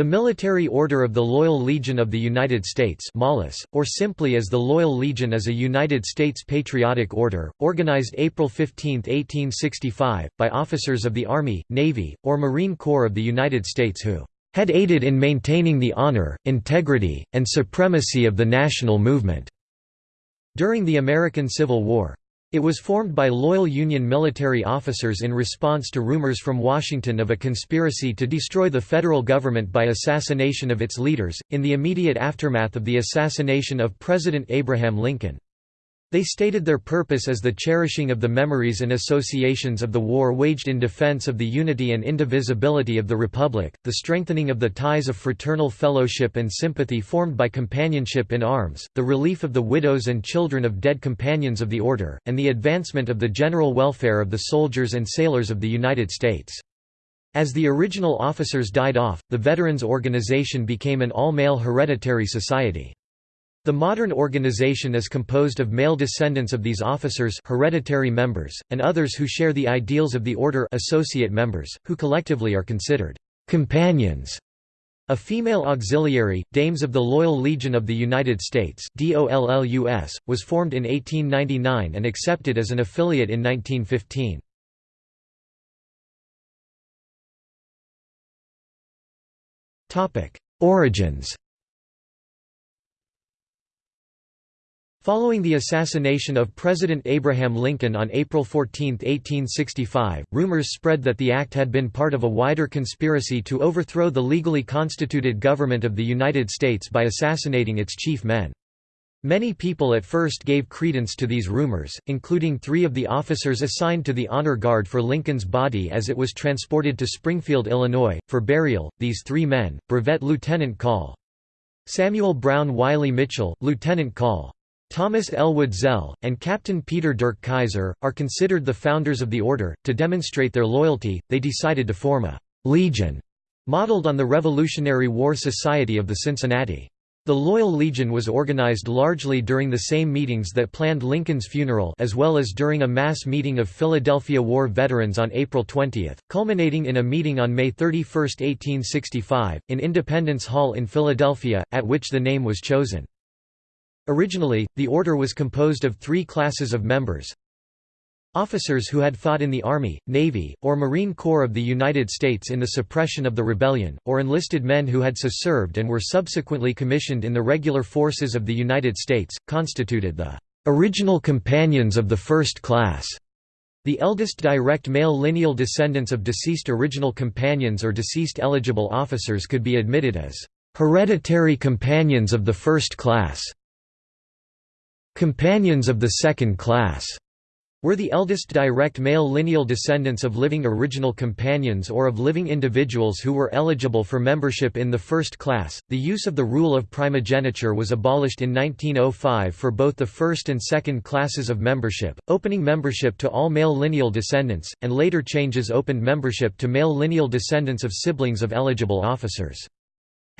The Military Order of the Loyal Legion of the United States or simply as the Loyal Legion is a United States patriotic order, organized April 15, 1865, by officers of the Army, Navy, or Marine Corps of the United States who had aided in maintaining the honor, integrity, and supremacy of the national movement." during the American Civil War. It was formed by loyal Union military officers in response to rumors from Washington of a conspiracy to destroy the federal government by assassination of its leaders, in the immediate aftermath of the assassination of President Abraham Lincoln. They stated their purpose as the cherishing of the memories and associations of the war waged in defense of the unity and indivisibility of the Republic, the strengthening of the ties of fraternal fellowship and sympathy formed by companionship in arms, the relief of the widows and children of dead companions of the order, and the advancement of the general welfare of the soldiers and sailors of the United States. As the original officers died off, the Veterans Organization became an all-male hereditary society. The modern organization is composed of male descendants of these officers hereditary members, and others who share the ideals of the order associate members, who collectively are considered «companions». A female auxiliary, Dames of the Loyal Legion of the United States DOLLUS, was formed in 1899 and accepted as an affiliate in 1915. Origins Following the assassination of President Abraham Lincoln on April 14, 1865, rumors spread that the act had been part of a wider conspiracy to overthrow the legally constituted government of the United States by assassinating its chief men. Many people at first gave credence to these rumors, including three of the officers assigned to the honor guard for Lincoln's body as it was transported to Springfield, Illinois, for burial. These three men, Brevet Lieutenant Call Samuel Brown Wylie Mitchell, Lieutenant Call Thomas Elwood Zell, and Captain Peter Dirck Keyser, are considered the founders of the order. To demonstrate their loyalty, they decided to form a «legion» modeled on the Revolutionary War Society of the Cincinnati. The Loyal Legion was organized largely during the same meetings that planned Lincoln's funeral as well as during a mass meeting of Philadelphia War veterans on April 20, culminating in a meeting on May 31, 1865, in Independence Hall in Philadelphia, at which the name was chosen. Originally, the order was composed of three classes of members. Officers who had fought in the Army, Navy, or Marine Corps of the United States in the suppression of the rebellion, or enlisted men who had so served and were subsequently commissioned in the regular forces of the United States, constituted the original companions of the first class. The eldest direct male lineal descendants of deceased original companions or deceased eligible officers could be admitted as hereditary companions of the first class. Companions of the second class were the eldest direct male lineal descendants of living original companions or of living individuals who were eligible for membership in the first class. The use of the rule of primogeniture was abolished in 1905 for both the first and second classes of membership, opening membership to all male lineal descendants, and later changes opened membership to male lineal descendants of siblings of eligible officers.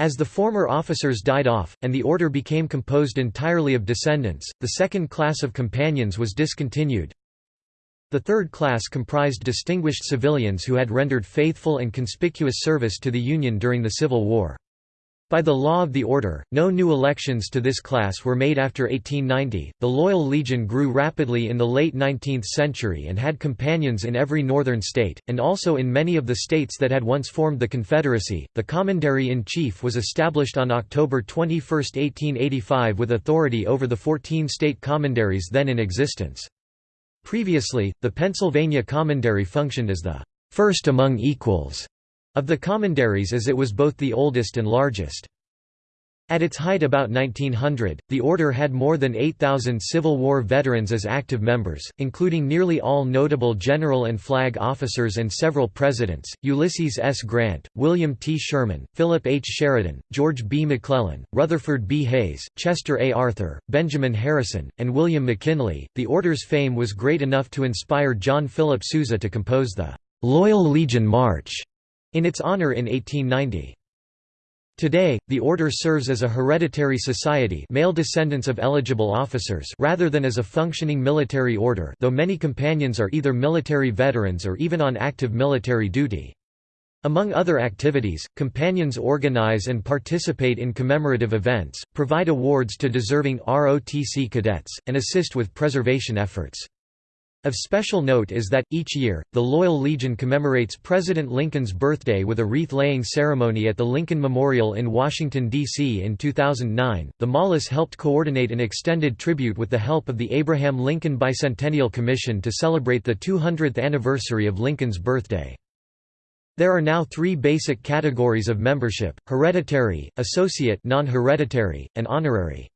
As the former officers died off, and the order became composed entirely of descendants, the second class of companions was discontinued. The third class comprised distinguished civilians who had rendered faithful and conspicuous service to the Union during the Civil War. By the law of the order, no new elections to this class were made after 1890. The Loyal Legion grew rapidly in the late 19th century and had companions in every northern state, and also in many of the states that had once formed the Confederacy. The Commandery in Chief was established on October 21, 1885, with authority over the 14 state commanderies then in existence. Previously, the Pennsylvania Commandery functioned as the first among equals of the commanderies as it was both the oldest and largest. At its height about 1900, the order had more than 8,000 Civil War veterans as active members, including nearly all notable general and flag officers and several presidents, Ulysses S. Grant, William T. Sherman, Philip H. Sheridan, George B. McClellan, Rutherford B. Hayes, Chester A. Arthur, Benjamin Harrison, and William McKinley. The order's fame was great enough to inspire John Philip Sousa to compose the Loyal Legion March in its honor in 1890. Today, the order serves as a hereditary society male descendants of eligible officers rather than as a functioning military order though many companions are either military veterans or even on active military duty. Among other activities, companions organize and participate in commemorative events, provide awards to deserving ROTC cadets, and assist with preservation efforts. Of special note is that, each year, the Loyal Legion commemorates President Lincoln's birthday with a wreath-laying ceremony at the Lincoln Memorial in Washington, D.C. In 2009, the MOLLUS helped coordinate an extended tribute with the help of the Abraham Lincoln Bicentennial Commission to celebrate the 200th anniversary of Lincoln's birthday. There are now three basic categories of membership, hereditary, associate non-hereditary, and honorary.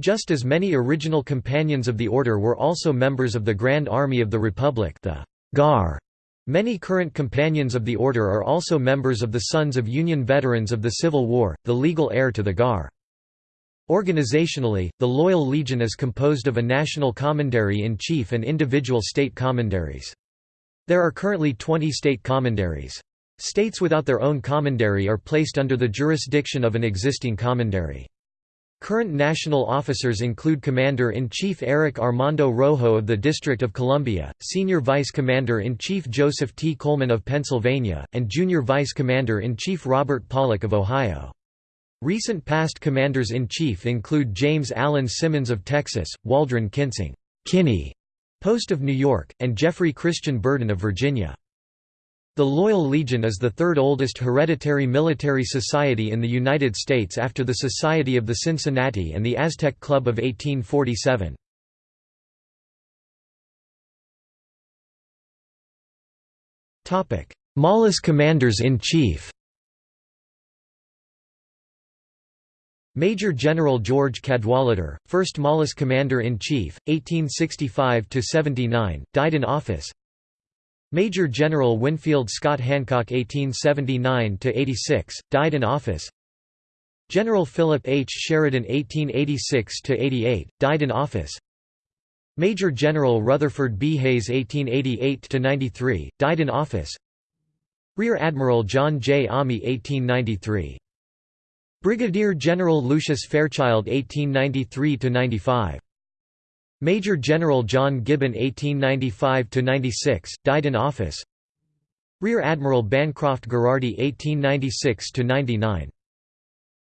Just as many original companions of the order were also members of the Grand Army of the Republic the GAR. Many current companions of the order are also members of the Sons of Union Veterans of the Civil War, the legal heir to the GAR. Organizationally, the Loyal Legion is composed of a national commandery-in-chief and individual state commanderies. There are currently 20 state commanderies. States without their own commandery are placed under the jurisdiction of an existing commandery. Current national officers include Commander-in-Chief Eric Armando Rojo of the District of Columbia, Senior Vice Commander-in-Chief Joseph T. Coleman of Pennsylvania, and Junior Vice Commander-in-Chief Robert Pollock of Ohio. Recent past Commanders-in-Chief include James Allen Simmons of Texas, Waldron Kintzing Kinney, Post of New York, and Jeffrey Christian Burden of Virginia. The Loyal Legion is the third oldest hereditary military society in the United States after the Society of the Cincinnati and the Aztec Club of 1847. MOLLUS Commanders-in-Chief Major General George Cadwalader, 1st MOLLUS Commander-in-Chief, 1865–79, died in office Major General Winfield Scott Hancock 1879–86, died in office General Philip H. Sheridan 1886–88, died in office Major General Rutherford B. Hayes 1888–93, died in office Rear Admiral John J. Almy 1893. Brigadier General Lucius Fairchild 1893–95 Major General John Gibbon 1895–96, died in office Rear Admiral Bancroft Gherardi 1896–99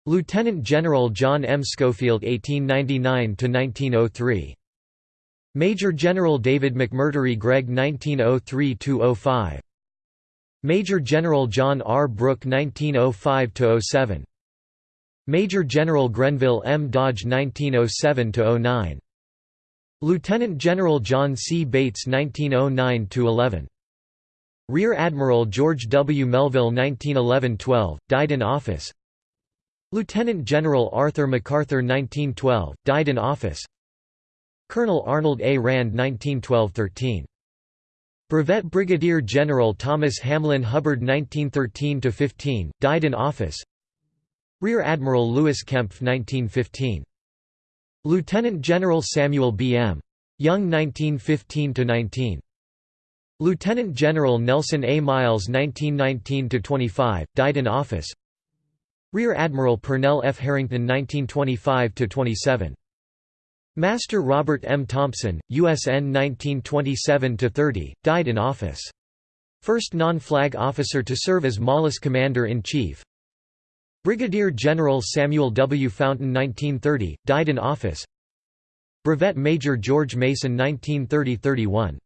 Lieutenant General John M. Schofield 1899–1903 Major General David McMurtrie Gregg 1903–05 Major General John R. Brooke 1905–07 Major General Grenville M. Dodge 1907–09 Lieutenant General John C. Bates 1909–11. Rear Admiral George W. Melville 1911–12, died in office Lieutenant General Arthur MacArthur 1912, died in office Colonel Arnold A. Rand 1912–13. Brevet Brigadier General Thomas Hamlin Hubbard 1913–15, died in office Rear Admiral Louis Kempff 1915 Lieutenant General Samuel B. M. Young 1915–19. Lieutenant General Nelson A. Miles 1919–25, died in office Rear Admiral Purnell F. Harrington 1925–27. Master Robert M. Thompson, USN 1927–30, died in office. First non-flag officer to serve as MOLLUS Commander-in-Chief Brigadier General Samuel W. Fountain 1930, died in office Brevet Major George Mason 1930–31.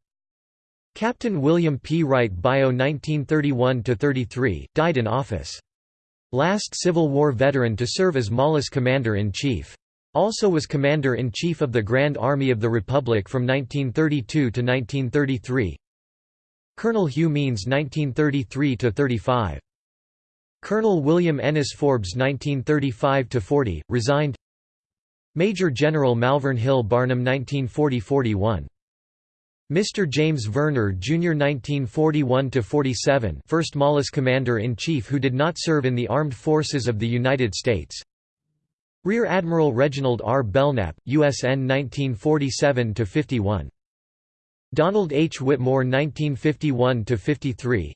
Captain William P. Wright Bio 1931–33, died in office. Last Civil War veteran to serve as MOLLUS Commander-in-Chief. Also was Commander-in-Chief of the Grand Army of the Republic from 1932 to 1933 Colonel Hugh Means 1933–35 Colonel William Ennis Forbes 1935–40, resigned Major General Malvern Hill Barnum 1940–41 Mr. James Verner, Jr. 1941–47 first MOLLUS Commander-in-Chief who did not serve in the Armed Forces of the United States Rear Admiral Reginald R. Belknap, USN 1947–51 Donald H. Whitmore 1951–53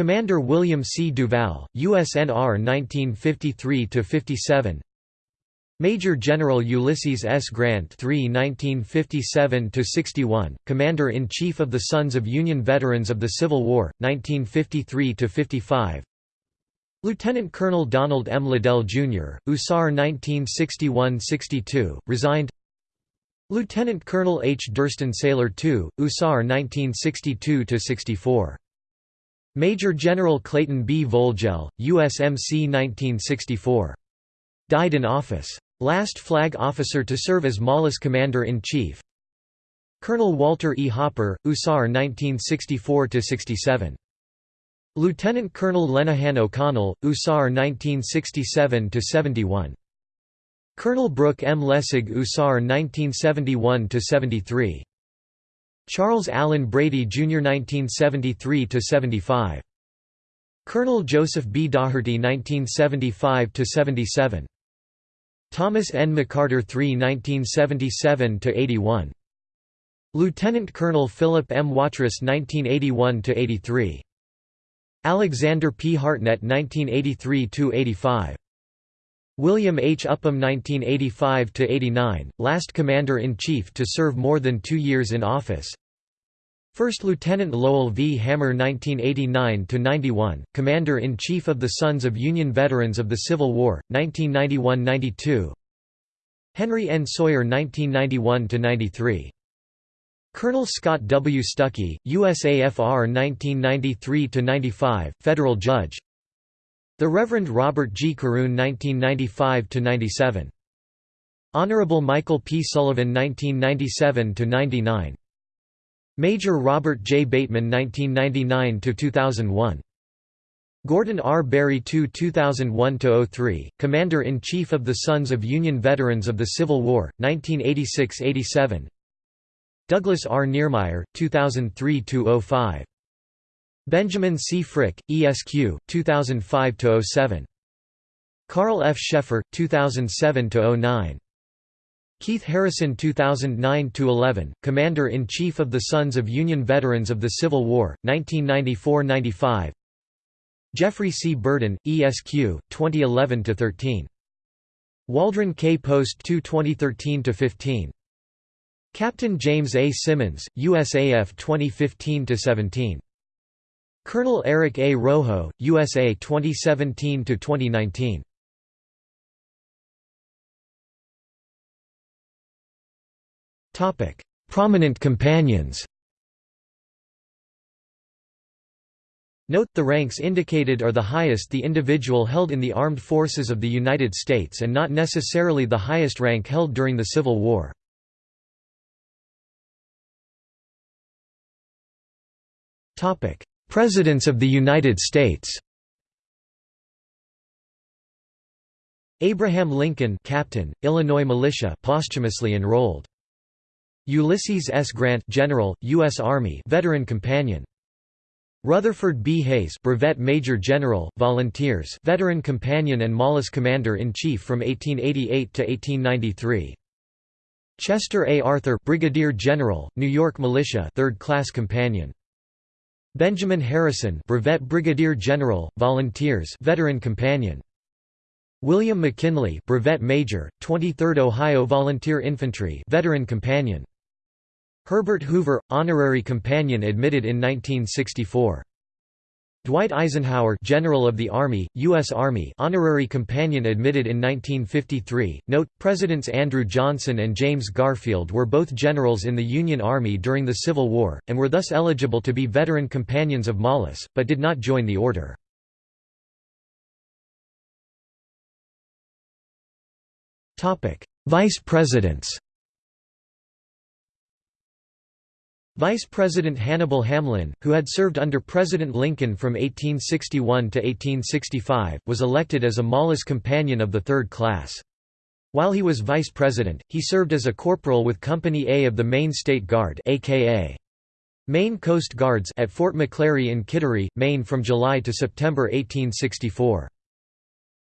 Commander William C. Duval, USNR 1953–57 Major General Ulysses S. Grant III 1957–61, Commander-in-Chief of the Sons of Union Veterans of the Civil War, 1953–55 Lieutenant Colonel Donald M. Liddell, Jr., USAR 1961–62, resigned Lieutenant Colonel H. Durston Saylor II, USAR 1962–64. Major General Clayton B. Vogel, USMC 1964. Died in office. Last flag officer to serve as MOLLUS Commander-in-Chief Colonel Walter E. Hopper, USAR 1964–67. Lieutenant Colonel Lenihan O'Connell, USAR 1967–71. Colonel Brooke M. Lessig USAR 1971–73. Charles Allen Brady Jr. 1973–75. Colonel Joseph B. Daugherty 1975–77. Thomas N. McCarter III 1977–81. Lieutenant Colonel Philip M. Watrous 1981–83. Alexander P. Hartnett 1983–85. William H. Upham 1985–89, last Commander-in-Chief to serve more than two years in office First Lieutenant Lowell V. Hammer 1989–91, Commander-in-Chief of the Sons of Union Veterans of the Civil War, 1991–92 Henry N. Sawyer 1991–93. Colonel Scott W. Stuckey, USAFR 1993–95, Federal Judge The Reverend Robert G. Caroon 1995–97. Honorable Michael P. Sullivan 1997–99 Major Robert J. Bateman 1999–2001. Gordon R. Berry II 2001–03, Commander-in-Chief of the Sons of Union Veterans of the Civil War, 1986–87 Douglas R. Niermeyer, 2003–05. Benjamin C. Frick, ESQ, 2005–07. Carl F. Scheffer, 2007–09. Keith Harrison 2009–11, Commander-in-Chief of the Sons of Union Veterans of the Civil War, 1994–95 Jeffrey C. Burden, ESQ, 2011–13. Waldron K. Post 2 2013–15. Captain James A. Simmons, USAF 2015–17. Colonel Eric A. Rojo, USA 2017–2019. Prominent companions Note, the ranks indicated are the highest the individual held in the armed forces of the United States and not necessarily the highest rank held during the Civil War. Presidents of the United States Abraham Lincoln Captain, Illinois Militia posthumously enrolled. Ulysses S. Grant General, U.S. Army Veteran Companion. Rutherford B. Hayes Brevet Major General, Volunteers Veteran Companion and MOLLUS Commander-in-Chief from 1888 to 1893. Chester A. Arthur Brigadier General, New York Militia 3rd Class Companion. Benjamin Harrison Brevet Brigadier General, Volunteers Veteran Companion. William McKinley Brevet Major, 23rd Ohio Volunteer Infantry Veteran Companion. Herbert Hoover, honorary companion admitted in 1964. Dwight Eisenhower General of the Army, U.S. Army honorary companion admitted in 1953. Note, Presidents Andrew Johnson and James Garfield were both generals in the Union Army during the Civil War, and were thus eligible to be veteran companions of MOLLUS, but did not join the order. Vice Presidents Vice President Hannibal Hamlin, who had served under President Lincoln from 1861 to 1865, was elected as a MOLLUS companion of the third class. While he was vice president, he served as a corporal with Company A of the Maine State Guard aka Maine Coast Guards at Fort McClary in Kittery, Maine from July to September 1864.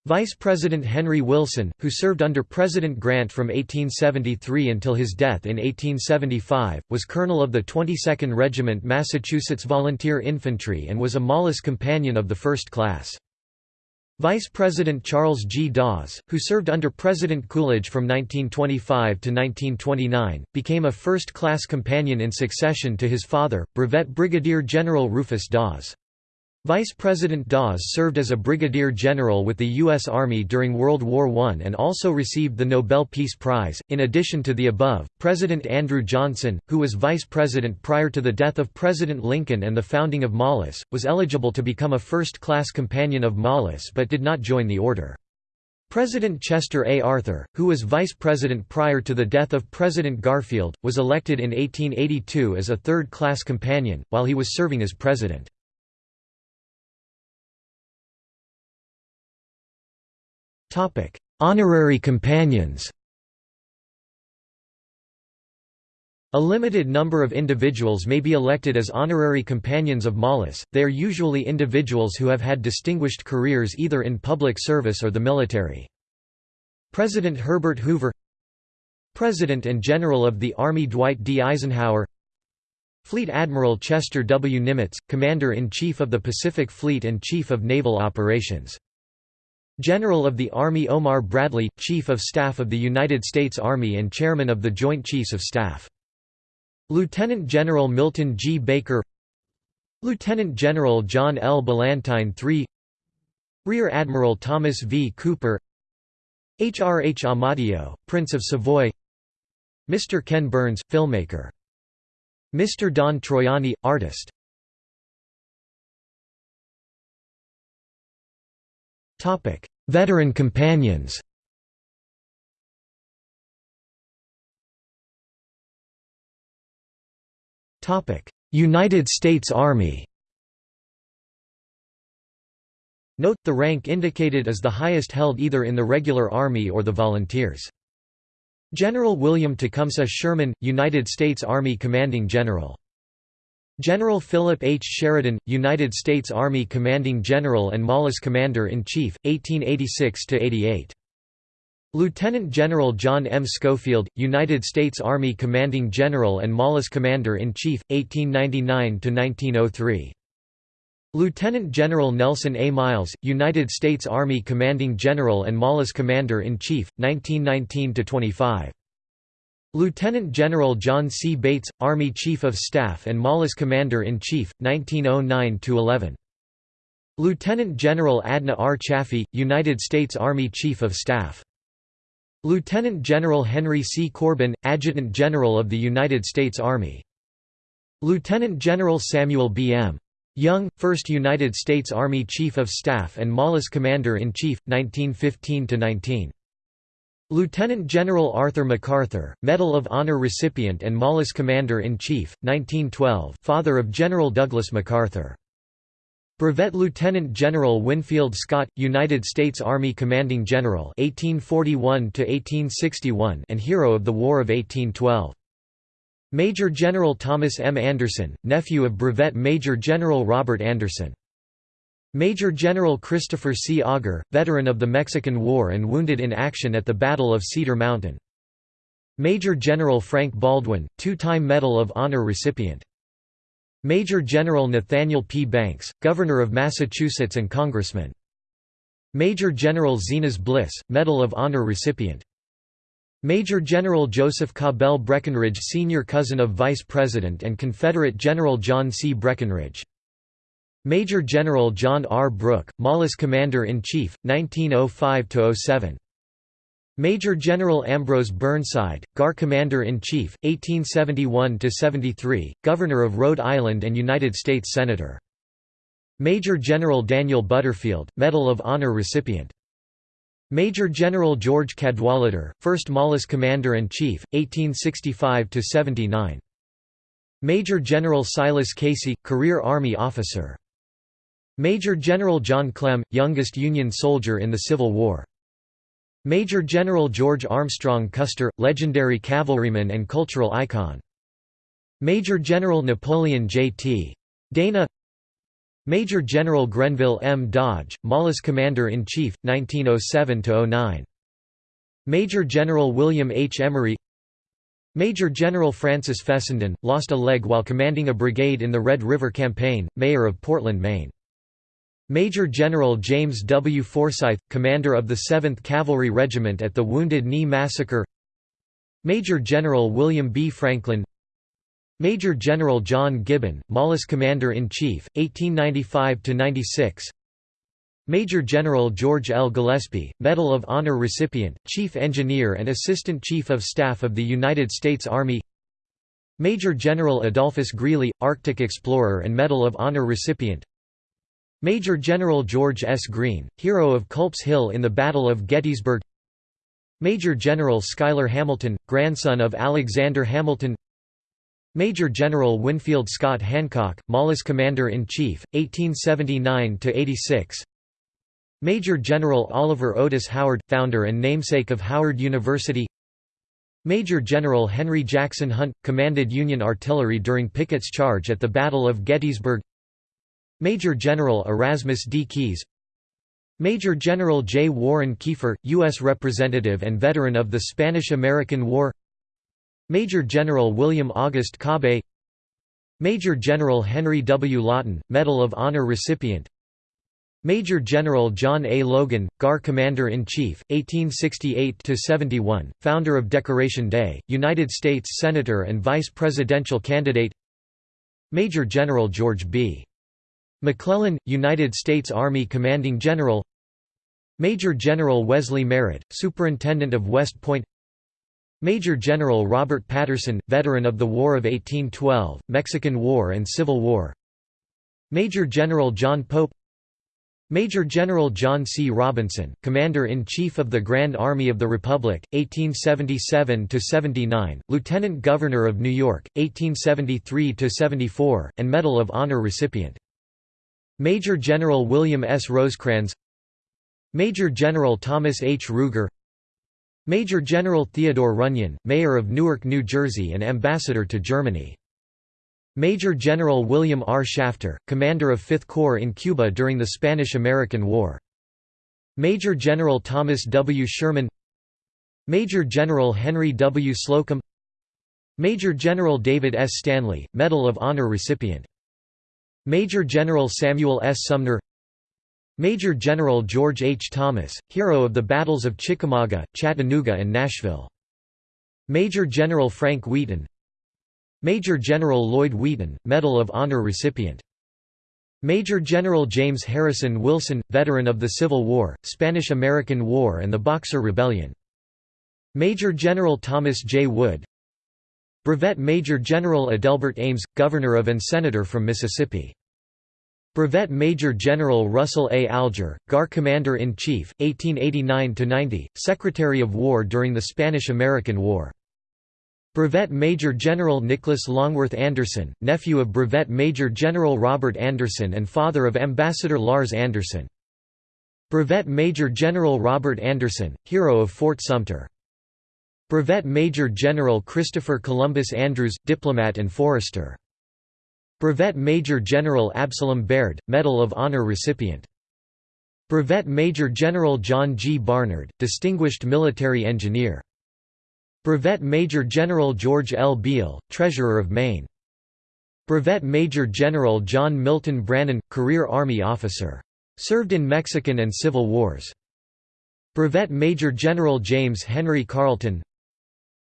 Vice President Henry Wilson, who served under President Grant from 1873 until his death in 1875, was colonel of the 22nd Regiment Massachusetts Volunteer Infantry and was a MOLLUS companion of the first class. Vice President Charles G. Dawes, who served under President Coolidge from 1925 to 1929, became a first-class companion in succession to his father, Brevet Brigadier General Rufus Dawes. Vice President Dawes served as a brigadier general with the U.S. Army during World War I and also received the Nobel Peace Prize. In addition to the above, President Andrew Johnson, who was vice president prior to the death of President Lincoln and the founding of MOLLUS, was eligible to become a first class companion of MOLLUS but did not join the order. President Chester A. Arthur, who was vice president prior to the death of President Garfield, was elected in 1882 as a third class companion, while he was serving as president. Honorary companions A limited number of individuals may be elected as honorary companions of MOLLUS, they are usually individuals who have had distinguished careers either in public service or the military. President Herbert Hoover President and General of the Army Dwight D. Eisenhower Fleet Admiral Chester W. Nimitz, Commander-in-Chief of the Pacific Fleet and Chief of Naval Operations General of the Army Omar Bradley, Chief of Staff of the United States Army and Chairman of the Joint Chiefs of Staff. Lieutenant General Milton G. Baker Lieutenant General John L. Ballantyne III Rear Admiral Thomas V. Cooper H. R. H. Amedeo, Prince of Savoy Mr. Ken Burns, filmmaker Mr. Don Troiani, artist Veteran companions. United States Army. Note, the rank indicated is the highest held either in the regular Army or the Volunteers. General William Tecumseh Sherman, United States Army Commanding General General Philip H. Sheridan, United States Army Commanding General and MOLLUS Commander-in-Chief, 1886–88. Lieutenant General John M. Schofield, United States Army Commanding General and MOLLUS Commander-in-Chief, 1899–1903. Lieutenant General Nelson A. Miles, United States Army Commanding General and MOLLUS Commander-in-Chief, 1919–25. Lieutenant General John C. Bates, Army Chief of Staff and MOLLUS Commander-in-Chief, 1909–11. Lieutenant General Adna R. Chaffee, United States Army Chief of Staff. Lieutenant General Henry C. Corbin, Adjutant General of the United States Army. Lieutenant General Samuel B. M. Young, 1st United States Army Chief of Staff and MOLLUS Commander-in-Chief, 1915–19. Lieutenant General Arthur MacArthur, Medal of Honor recipient and MOLLUS Commander-in-Chief, 1912 father of General Douglas MacArthur. Brevet Lieutenant General Winfield Scott, United States Army Commanding General 1841 and Hero of the War of 1812. Major General Thomas M. Anderson, nephew of Brevet Major General Robert Anderson. Major General Christopher C. Augur, veteran of the Mexican War and wounded in action at the Battle of Cedar Mountain. Major General Frank Baldwin, two-time Medal of Honor recipient. Major General Nathaniel P. Banks, Governor of Massachusetts and Congressman. Major General Zenas Bliss, Medal of Honor recipient. Major General Joseph Cabell Breckinridge Senior cousin of Vice President and Confederate General John C. Breckinridge Major General John R. Brooke, MOLLUS Commander-in-Chief, 1905–07. Major General Ambrose Burnside, GAR Commander-in-Chief, 1871–73, Governor of Rhode Island and United States Senator. Major General Daniel Butterfield, Medal of Honor recipient. Major General George Cadwalader, 1st MOLLUS Commander-in-Chief, 1865–79. Major General Silas Casey, Career Army Officer Major General John Clem, youngest Union soldier in the Civil War. Major General George Armstrong Custer, legendary cavalryman and cultural icon. Major General Napoleon J.T. Dana Major General Grenville M. Dodge, MOLLUS Commander-in-Chief, 1907–09. Major General William H. Emery Major General Francis Fessenden, lost a leg while commanding a brigade in the Red River Campaign, mayor of Portland, Maine. Major General James W. Forsyth, commander of the 7th Cavalry Regiment at the Wounded Knee Massacre Major General William B. Franklin Major General John Gibbon, MOLLUS Commander-in-Chief, 1895–96 Major General George L. Gillespie, Medal of Honor recipient, Chief Engineer and Assistant Chief of Staff of the United States Army Major General Adolphus Greely, Arctic Explorer and Medal of Honor recipient Major General George S. Greene, hero of Culp's Hill in the Battle of Gettysburg. Major General Schuyler Hamilton, grandson of Alexander Hamilton. Major General Winfield Scott Hancock, MOLLUS Commander-in-Chief, 1879–86 Major General Oliver Otis Howard, founder and namesake of Howard University. Major General Henry Jackson Hunt, commanded Union artillery during Pickett's charge at the Battle of Gettysburg Major General Erasmus D. Keyes Major General J. Warren Keifer, U.S. Representative and veteran of the Spanish–American War Major General William August Kobbé Major General Henry W. Lawton, Medal of Honor recipient Major General John A. Logan, GAR Commander-in-Chief, 1868–71, founder of Decoration Day, United States Senator and Vice Presidential candidate Major General George B. McClellan, United States Army Commanding General Major General Wesley Merritt, Superintendent of West Point Major General Robert Patterson, veteran of the War of 1812, Mexican War and Civil War Major General John Pope Major General John C. Robinson, Commander-in-Chief of the Grand Army of the Republic, 1877–79, Lieutenant Governor of New York, 1873–74, and Medal of Honor recipient Major General William S. Rosecrans Major General Thomas H. Ruger Major General Theodore Runyon, Mayor of Newark, New Jersey and Ambassador to Germany. Major General William R. Shafter, Commander of Fifth Corps in Cuba during the Spanish–American War. Major General Thomas W. Sherman Major General Henry W. Slocum Major General David S. Stanley, Medal of Honor recipient Major General Samuel S. Sumner Major General George H. Thomas, hero of the battles of Chickamauga, Chattanooga and Nashville. Major General Frank Wheaton Major General Lloyd Wheaton, Medal of Honor recipient. Major General James Harrison Wilson, veteran of the Civil War, Spanish–American War and the Boxer Rebellion. Major General Thomas J. Wood Brevet Major General Adelbert Ames, Governor of and Senator from Mississippi. Brevet Major General Russell A. Alger, GAR Commander-in-Chief, 1889–90, Secretary of War during the Spanish–American War. Brevet Major General Nicholas Longworth Anderson, nephew of Brevet Major General Robert Anderson and father of Ambassador Lars Anderson. Brevet Major General Robert Anderson, hero of Fort Sumter. Brevet Major General Christopher Columbus Andrews, diplomat and forester. Brevet Major General Absalom Baird, Medal of Honor recipient. Brevet Major General John G. Barnard, Distinguished Military Engineer. Brevet Major General George L. Beale, Treasurer of Maine. Brevet Major General John Milton Brannan, Career Army Officer. Served in Mexican and Civil Wars. Brevet Major General James Henry Carleton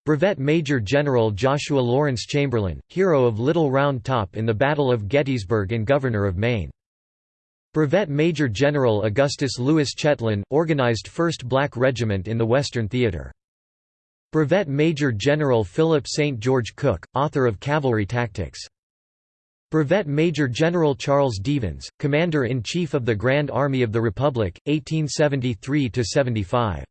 Brevet Major General Joshua Lawrence Chamberlain, hero of Little Round Top in the Battle of Gettysburg and Governor of Maine. Brevet Major General Augustus Lewis Chetlain, organized 1st Black Regiment in the Western Theater. Brevet Major General Philip St. George Cooke, author of Cavalry Tactics. Brevet Major General Charles Devens, Commander-in-Chief of the Grand Army of the Republic, 1873–75.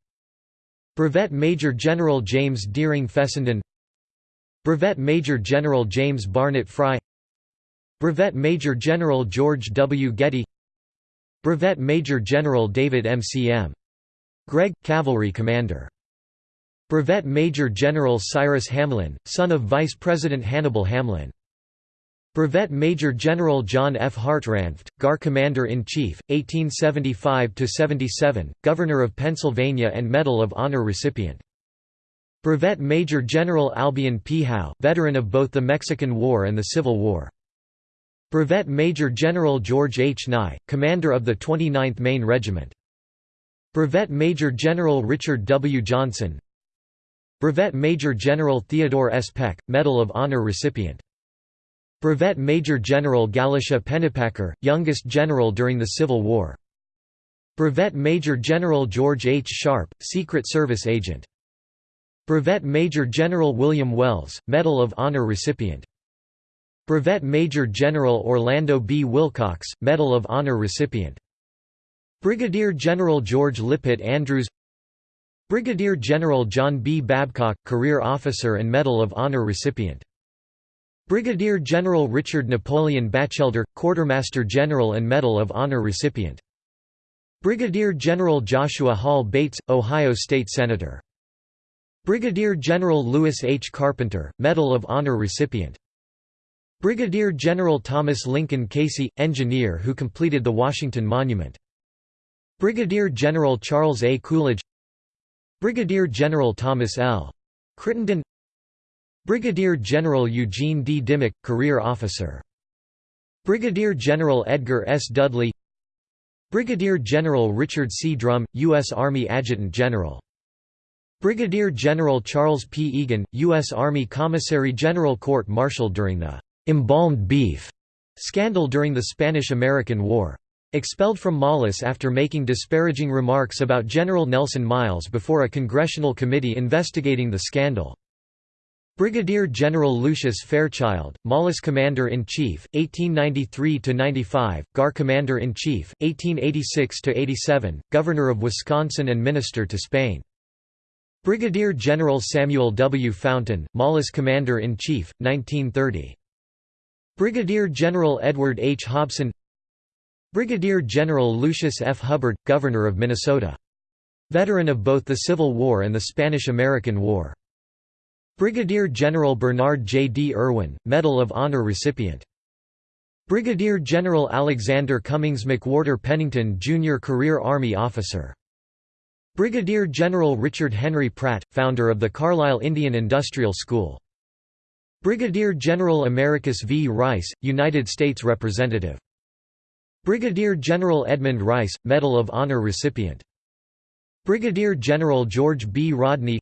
Brevet Major General James Deering Fessenden Brevet Major General James Barnett Fry Brevet Major General George W. Getty Brevet Major General David M. C. M. Gregg, Cavalry Commander. Brevet Major General Cyrus Hamlin, son of Vice President Hannibal Hamlin. Brevet Major General John F. Hartranft, GAR Commander-in-Chief, 1875–77, Governor of Pennsylvania and Medal of Honor recipient. Brevet Major General Albion P. Howe, veteran of both the Mexican War and the Civil War. Brevet Major General George H. Nye, commander of the 29th Maine Regiment. Brevet Major General Richard W. Johnson Brevet Major General Theodore S. Peck, Medal of Honor recipient. Brevet Major General Galusha Pennypacker, youngest general during the Civil War. Brevet Major General George H. Sharpe, Secret Service agent. Brevet Major General William Wells, Medal of Honor recipient. Brevet Major General Orlando B. Willcox, Medal of Honor recipient. Brigadier General George Lippitt Andrews Brigadier General John B. Babcock, Career Officer and Medal of Honor recipient. Brigadier General Richard Napoleon Batchelder, Quartermaster General and Medal of Honor recipient. Brigadier General Joshua Hall Bates, Ohio State Senator. Brigadier General Lewis H. Carpenter, Medal of Honor recipient. Brigadier General Thomas Lincoln Casey, engineer who completed the Washington Monument. Brigadier General Charles A. Coolidge Brigadier General Thomas L. Crittenden Brigadier General Eugene D. Dimmick, career officer. Brigadier General Edgar S. Dudley Brigadier General Richard C. Drum, U.S. Army Adjutant General. Brigadier General Charles P. Eagan, U.S. Army Commissary General Court-Martialed during the «embalmed beef» scandal during the Spanish–American War. Expelled from MOLLUS after making disparaging remarks about General Nelson Miles before a congressional committee investigating the scandal. Brigadier General Lucius Fairchild, MOLLUS Commander-in-Chief, 1893–95, GAR Commander-in-Chief, 1886–87, Governor of Wisconsin and Minister to Spain. Brigadier General Samuel W. Fountain, MOLLUS Commander-in-Chief, 1930. Brigadier General Edward H. Hobson Brigadier General Lucius F. Hubbard, Governor of Minnesota. Veteran of both the Civil War and the Spanish–American War. Brigadier General Bernard J. D. Irwin, Medal of Honor recipient. Brigadier General Alexander Cummings McWhorter Pennington Jr. Career Army Officer. Brigadier General Richard Henry Pratt, founder of the Carlisle Indian Industrial School. Brigadier General Americus V. Rice, United States Representative. Brigadier General Edmund Rice, Medal of Honor recipient. Brigadier General George B. Rodney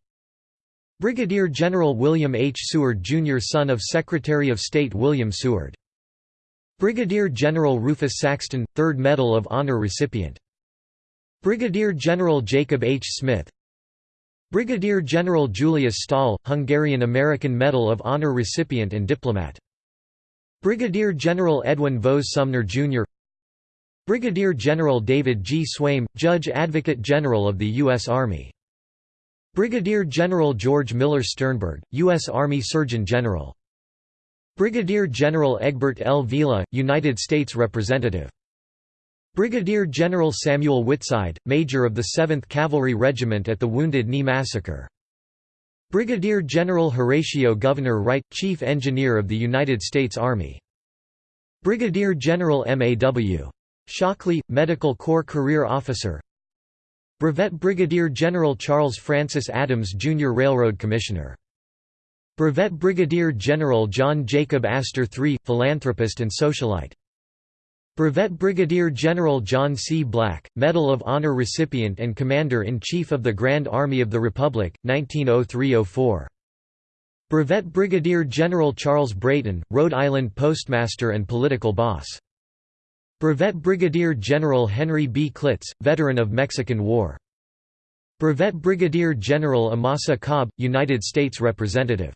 Brigadier General William H. Seward Jr. son of Secretary of State William Seward. Brigadier General Rufus Saxton, 3rd Medal of Honor recipient. Brigadier General Jacob H. Smith Brigadier General Julius Stahel, Hungarian-American Medal of Honor recipient and diplomat. Brigadier General Edwin Vose Sumner, Jr. Brigadier General David G. Swaim, Judge Advocate General of the U.S. Army Brigadier General George Miller Sternberg, U.S. Army Surgeon General. Brigadier General Egbert L. Viele, United States Representative. Brigadier General Samuel Whitside, Major of the 7th Cavalry Regiment at the Wounded Knee Massacre. Brigadier General Horatio Gouverneur Wright, Chief Engineer of the United States Army. Brigadier General M. A. W. Shockley, Medical Corps Career Officer Brevet Brigadier General Charles Francis Adams Jr. Railroad Commissioner. Brevet Brigadier General John Jacob Astor III, philanthropist and socialite. Brevet Brigadier General John C. Black, Medal of Honor recipient and Commander-in-Chief of the Grand Army of the Republic, 1903–04. Brevet Brigadier General Charles Brayton, Rhode Island Postmaster and political boss. Brevet Brigadier General Henry B. Clitz, veteran of Mexican War. Brevet Brigadier General Amasa Cobb, United States Representative.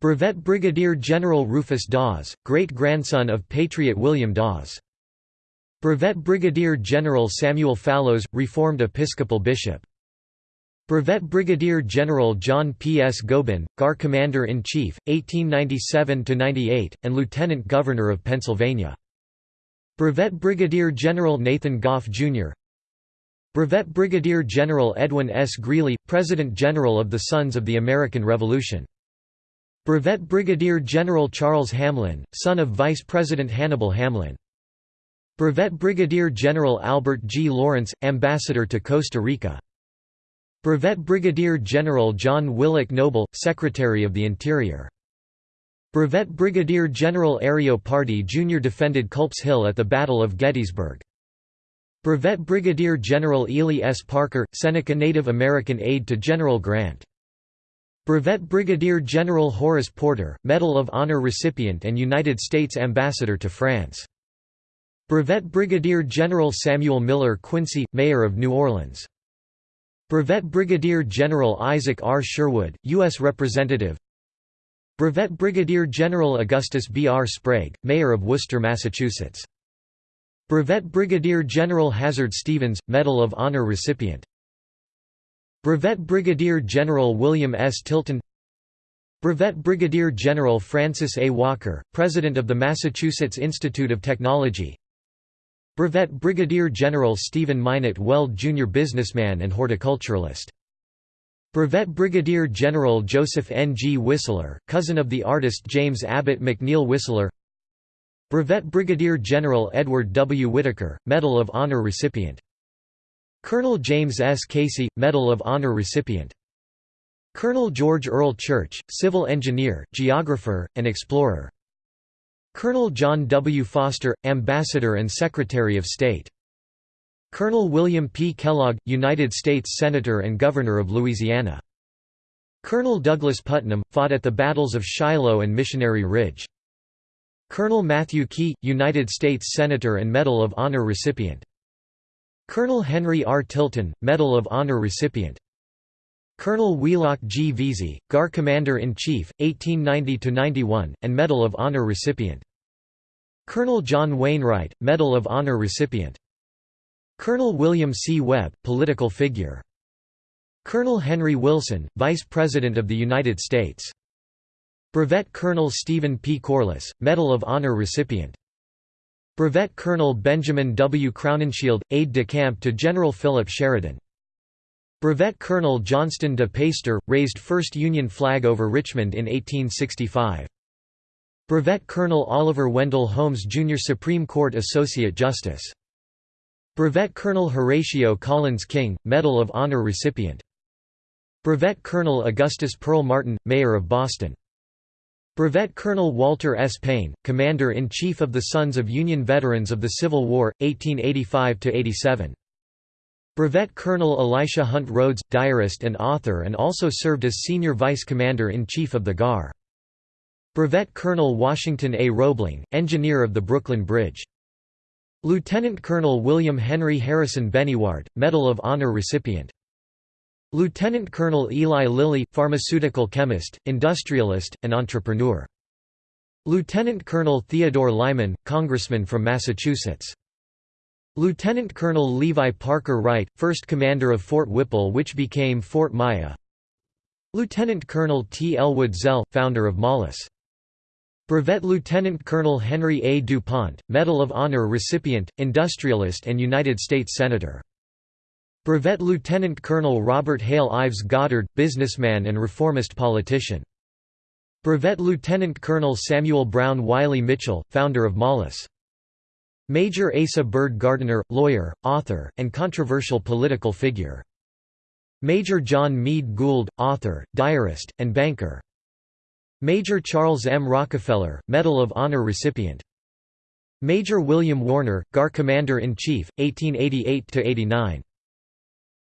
Brevet Brigadier General Rufus Dawes, great-grandson of Patriot William Dawes. Brevet Brigadier General Samuel Fallows, Reformed Episcopal Bishop. Brevet Brigadier General John P. S. Gobin, GAR Commander-in-Chief, 1897–98, and Lieutenant Governor of Pennsylvania. Brevet Brigadier General Nathan Goff, Jr. Brevet Brigadier General Edwin S. Greeley, President General of the Sons of the American Revolution. Brevet Brigadier General Charles Hamlin, son of Vice President Hannibal Hamlin. Brevet Brigadier General Albert G. Lawrence, Ambassador to Costa Rica. Brevet Brigadier General John Willock Noble, Secretary of the Interior. Brevet Brigadier General Ario Pardee Jr. defended Culp's Hill at the Battle of Gettysburg. Brevet Brigadier General Ely S. Parker, Seneca Native American aide to General Grant. Brevet Brigadier General Horace Porter, Medal of Honor recipient and United States Ambassador to France. Brevet Brigadier General Samuel Miller Quincy, Mayor of New Orleans. Brevet Brigadier General Isaac R. Sherwood, U.S. Representative Brevet Brigadier General Augustus B. R. Sprague, Mayor of Worcester, Massachusetts. Brevet Brigadier General Hazard Stevens, Medal of Honor recipient. Brevet Brigadier General William S. Tilton Brevet Brigadier General Francis A. Walker, President of the Massachusetts Institute of Technology Brevet Brigadier General Stephen Minot Weld Jr. businessman and horticulturalist Brevet Brigadier General Joseph N. G. Whistler, cousin of the artist James Abbott McNeill Whistler Brevet Brigadier General Edward W. Whitaker, Medal of Honor recipient Colonel James S. Casey, Medal of Honor recipient Colonel George Earl Church, civil engineer, geographer, and explorer Colonel John W. Foster, Ambassador and Secretary of State Colonel William P. Kellogg, United States Senator and Governor of Louisiana. Colonel Douglas Putnam, fought at the battles of Shiloh and Missionary Ridge. Colonel Matthew Quay, United States Senator and Medal of Honor recipient. Colonel Henry R. Tilton, Medal of Honor recipient. Colonel Wheelock G. Veazey, GAR Commander-in-Chief, 1890–91, and Medal of Honor recipient. Colonel John Wainwright, Medal of Honor recipient. Colonel William C. Webb, political figure. Colonel Henry Wilson, Vice President of the United States. Brevet Colonel Stephen P. Corliss, Medal of Honor recipient. Brevet Colonel Benjamin W. Crowninshield, aide-de-camp to General Philip Sheridan. Brevet Colonel Johnston de Peyster, raised first Union flag over Richmond in 1865. Brevet Colonel Oliver Wendell Holmes Jr. Supreme Court Associate Justice Brevet Colonel Horatio Collins King, Medal of Honor recipient. Brevet Colonel Augustus Pearl Martin, Mayor of Boston. Brevet Colonel Walter S. Payne, Commander-in-Chief of the Sons of Union Veterans of the Civil War, 1885–87. Brevet Colonel Elisha Hunt Rhodes, diarist and author and also served as Senior Vice Commander-in-Chief of the GAR. Brevet Colonel Washington A. Roebling, engineer of the Brooklyn Bridge. Lieutenant Colonel William Henry Harrison Benyaurd, Medal of Honor recipient. Lieutenant Colonel Eli Lilly, pharmaceutical chemist, industrialist, and entrepreneur. Lieutenant Colonel Theodore Lyman, congressman from Massachusetts. Lieutenant Colonel Levi Parker Wright, first commander of Fort Whipple which became Fort Myer. Lieutenant Colonel T. Elwood Zell, founder of Mollus. Brevet Lieutenant Colonel Henry A. DuPont, Medal of Honor recipient, industrialist and United States Senator. Brevet Lieutenant Colonel Robert Hale Ives Goddard, businessman and reformist politician. Brevet Lieutenant Colonel Samuel Brown Wylie Mitchell, founder of Mollus. Major Asa Bird Gardiner, lawyer, author, and controversial political figure. Major John Meade Gould, author, diarist, and banker. Major Charles M. Rockefeller, Medal of Honor recipient. Major William Warner, GAR Commander-in-Chief, 1888–89.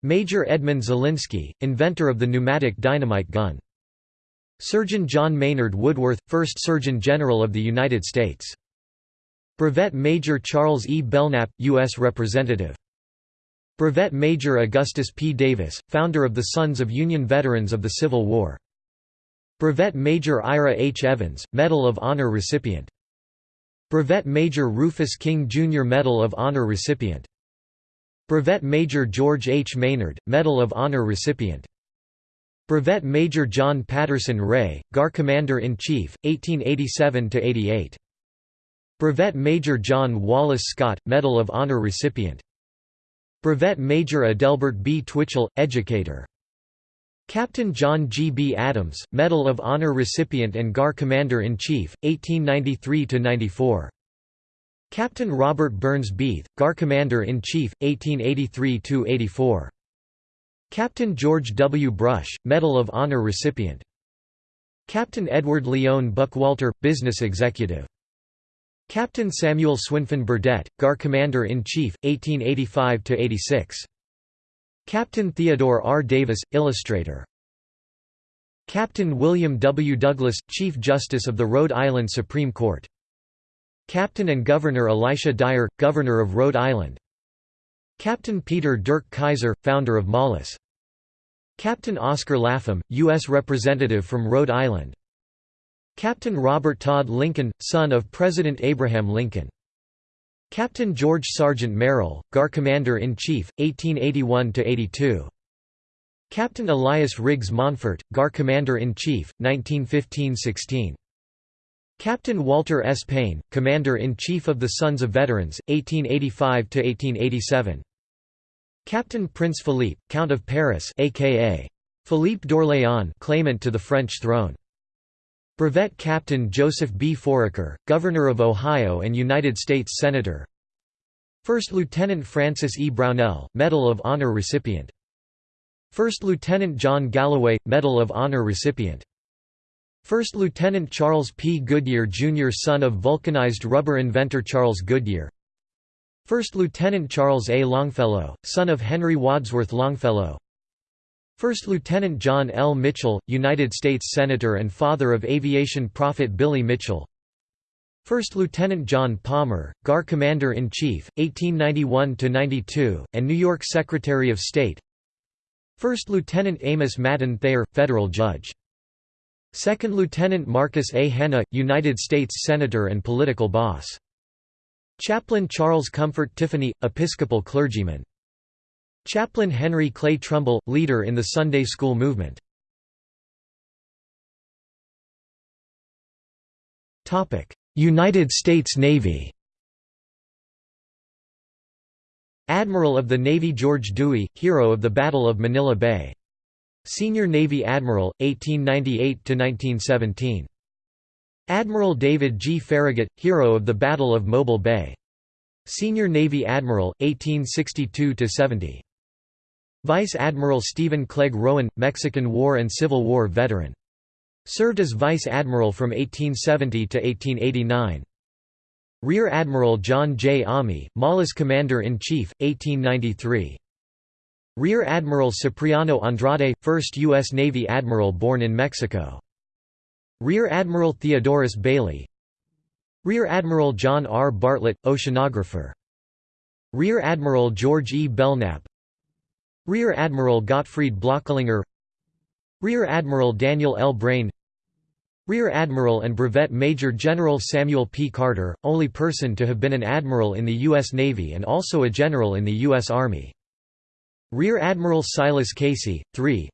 Major Edmund Zalinski, inventor of the pneumatic dynamite gun. Surgeon John Maynard Woodworth, First Surgeon General of the United States. Brevet Major Charles E. Belknap, U.S. Representative. Brevet Major Augustus P. Davis, founder of the Sons of Union Veterans of the Civil War. Brevet Major Ira H. Evans, Medal of Honor recipient. Brevet Major Rufus King Jr. Medal of Honor recipient. Brevet Major George H. Maynard, Medal of Honor recipient. Brevet Major John Patterson Rea, GAR Commander-in-Chief, 1887–88. Brevet Major John Wallace Scott, Medal of Honor recipient. Brevet Major Adelbert B. Twitchell, educator. Captain John G. B. Adams, Medal of Honor recipient and GAR Commander-in-Chief, 1893–94. Captain Robert Burns Beath, GAR Commander-in-Chief, 1883–84. Captain George W. Brush, Medal of Honor recipient. Captain Edward Leon Buckwalter, business executive. Captain Samuel Swinfen Burdett, GAR Commander-in-Chief, 1885–86. Captain Theodore R. Davis, illustrator. Captain William W. Douglas, Chief Justice of the Rhode Island Supreme Court. Captain and Governor Elisha Dyer, Governor of Rhode Island. Captain Peter Dirck Keyser, founder of MOLLUS. Captain Oscar Lapham, U.S. Representative from Rhode Island. Captain Robert Todd Lincoln, son of President Abraham Lincoln. Captain George Sargent Merrill, GAR Commander-in-Chief, 1881–82. Captain Elias Riggs Monfort, GAR Commander-in-Chief, 1915–16. Captain Walter S. Payne, Commander-in-Chief of the Sons of Veterans, 1885–1887. Captain Prince Philippe, Count of Paris aka Philippe d'Orléans claimant to the French throne. Brevet Captain Joseph B. Foraker, Governor of Ohio and United States Senator First Lieutenant Francis E. Brownell, Medal of Honor recipient First Lieutenant John Galloway, Medal of Honor recipient First Lieutenant Charles P. Goodyear Jr. son of vulcanized rubber inventor Charles Goodyear First Lieutenant Charles A. Longfellow, son of Henry Wadsworth Longfellow First Lieutenant John L. Mitchell, United States Senator and father of aviation prophet Billy Mitchell First Lieutenant John Palmer, GAR Commander-in-Chief, 1891–92, and New York Secretary of State First Lieutenant Amos Madden Thayer, Federal Judge Second Lieutenant Marcus A. Hanna, United States Senator and political boss Chaplain Charles Comfort Tiffany, Episcopal clergyman. Chaplain Henry Clay Trumbull, leader in the Sunday school movement. United States Navy Admiral of the Navy George Dewey, hero of the Battle of Manila Bay. Senior Navy Admiral, 1898–1917 Admiral David G. Farragut, hero of the Battle of Mobile Bay. Senior Navy Admiral, 1862–70. Vice Admiral Stephen Clegg Rowan, Mexican War and Civil War veteran. Served as Vice Admiral from 1870 to 1889. Rear Admiral John J. Almy, MOLLUS Commander-in-Chief, 1893. Rear Admiral Cipriano Andrade, first U.S. Navy admiral born in Mexico. Rear Admiral Theodorus Bailey Rear Admiral John R. Bartlett, oceanographer Rear Admiral George E. Belknap Rear Admiral Gottfried Blocklinger Rear Admiral Daniel L. Braine Rear Admiral and Brevet Major General Samuel P. Carter, only person to have been an admiral in the U.S. Navy and also a general in the U.S. Army. Rear Admiral Silas Casey, 3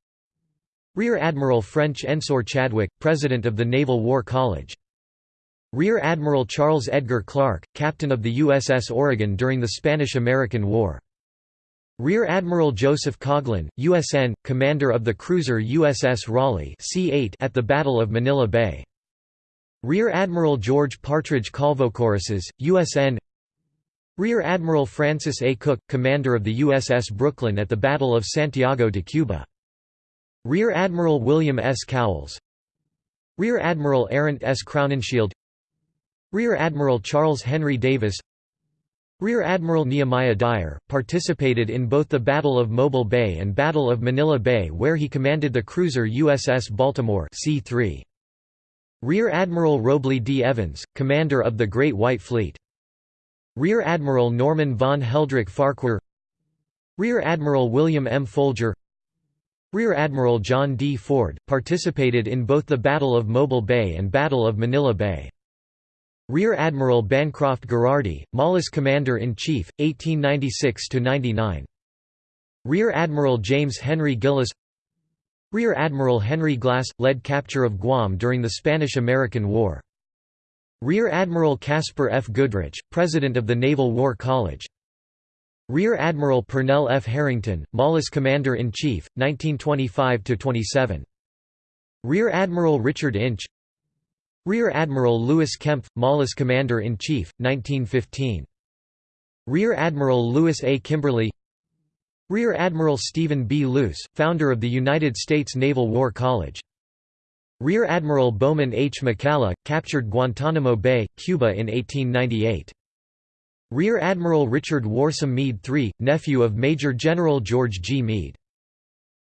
Rear Admiral French Ensor Chadwick, President of the Naval War College. Rear Admiral Charles Edgar Clark, Captain of the USS Oregon during the Spanish–American War. Rear Admiral Joseph Coghlan, USN, commander of the cruiser USS Raleigh C8 at the Battle of Manila Bay. Rear Admiral George Partridge Colvocoresses, USN Rear Admiral Francis A. Cook, commander of the USS Brooklyn at the Battle of Santiago de Cuba. Rear Admiral William S. Cowles Rear Admiral Arent S. Crowninshield Rear Admiral Charles Henry Davis Rear Admiral Nehemiah Dyer, participated in both the Battle of Mobile Bay and Battle of Manila Bay where he commanded the cruiser USS Baltimore C3. Rear Admiral Robley D. Evans, commander of the Great White Fleet. Rear Admiral Norman von Heldreich Farquhar Rear Admiral William M. Folger Rear Admiral John D. Ford, participated in both the Battle of Mobile Bay and Battle of Manila Bay. Rear Admiral Bancroft Gherardi, MOLLUS Commander-in-Chief, 1896–99. Rear Admiral James Henry Gillis Rear Admiral Henry Glass – led capture of Guam during the Spanish–American War. Rear Admiral Caspar F. Goodrich, President of the Naval War College Rear Admiral Purnell F. Harrington, MOLLUS Commander-in-Chief, 1925–27. Rear Admiral Richard Inch Rear Admiral Louis Kempff, MOLLUS Commander-in-Chief, 1915. Rear Admiral Louis A. Kimberly Rear Admiral Stephen B. Luce, founder of the United States Naval War College Rear Admiral Bowman H. McCalla, captured Guantanamo Bay, Cuba in 1898. Rear Admiral Richard Worsam Meade III, nephew of Major General George G. Meade.